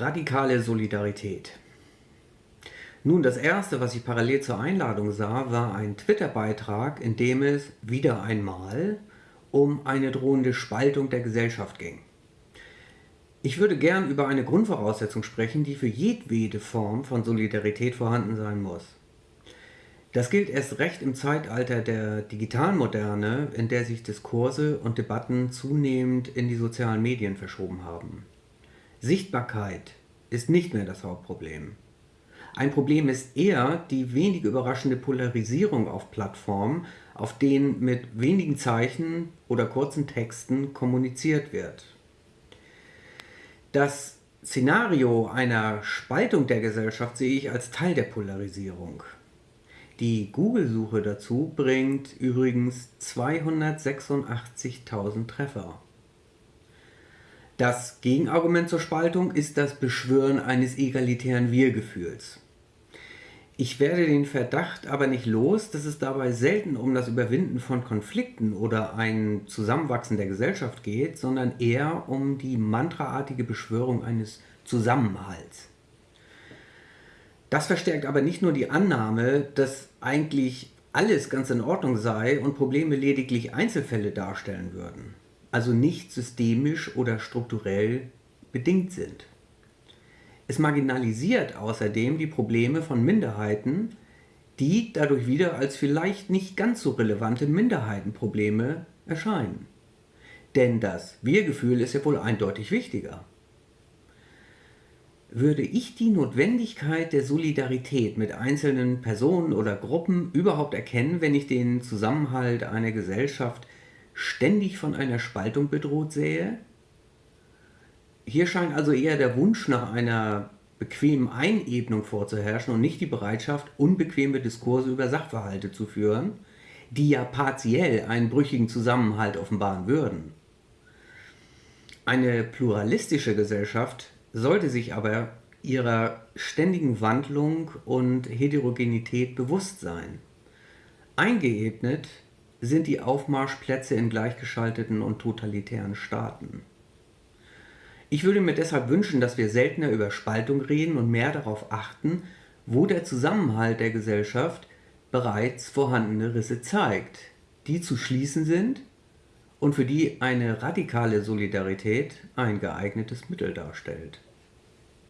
Radikale Solidarität. Nun, das erste, was ich parallel zur Einladung sah, war ein Twitter-Beitrag, in dem es wieder einmal um eine drohende Spaltung der Gesellschaft ging. Ich würde gern über eine Grundvoraussetzung sprechen, die für jedwede Form von Solidarität vorhanden sein muss. Das gilt erst recht im Zeitalter der digitalen Moderne, in der sich Diskurse und Debatten zunehmend in die sozialen Medien verschoben haben. Sichtbarkeit ist nicht mehr das Hauptproblem. Ein Problem ist eher die wenig überraschende Polarisierung auf Plattformen, auf denen mit wenigen Zeichen oder kurzen Texten kommuniziert wird. Das Szenario einer Spaltung der Gesellschaft sehe ich als Teil der Polarisierung. Die Google-Suche dazu bringt übrigens 286.000 Treffer. Das Gegenargument zur Spaltung ist das Beschwören eines egalitären Wir-Gefühls. Ich werde den Verdacht aber nicht los, dass es dabei selten um das Überwinden von Konflikten oder ein Zusammenwachsen der Gesellschaft geht, sondern eher um die mantraartige Beschwörung eines Zusammenhalts. Das verstärkt aber nicht nur die Annahme, dass eigentlich alles ganz in Ordnung sei und Probleme lediglich Einzelfälle darstellen würden also nicht systemisch oder strukturell bedingt sind. Es marginalisiert außerdem die Probleme von Minderheiten, die dadurch wieder als vielleicht nicht ganz so relevante Minderheitenprobleme erscheinen. Denn das Wir-Gefühl ist ja wohl eindeutig wichtiger. Würde ich die Notwendigkeit der Solidarität mit einzelnen Personen oder Gruppen überhaupt erkennen, wenn ich den Zusammenhalt einer Gesellschaft ständig von einer Spaltung bedroht sähe. Hier scheint also eher der Wunsch nach einer bequemen Einebnung vorzuherrschen und nicht die Bereitschaft, unbequeme Diskurse über Sachverhalte zu führen, die ja partiell einen brüchigen Zusammenhalt offenbaren würden. Eine pluralistische Gesellschaft sollte sich aber ihrer ständigen Wandlung und Heterogenität bewusst sein. Eingeebnet sind die Aufmarschplätze in gleichgeschalteten und totalitären Staaten. Ich würde mir deshalb wünschen, dass wir seltener über Spaltung reden und mehr darauf achten, wo der Zusammenhalt der Gesellschaft bereits vorhandene Risse zeigt, die zu schließen sind und für die eine radikale Solidarität ein geeignetes Mittel darstellt.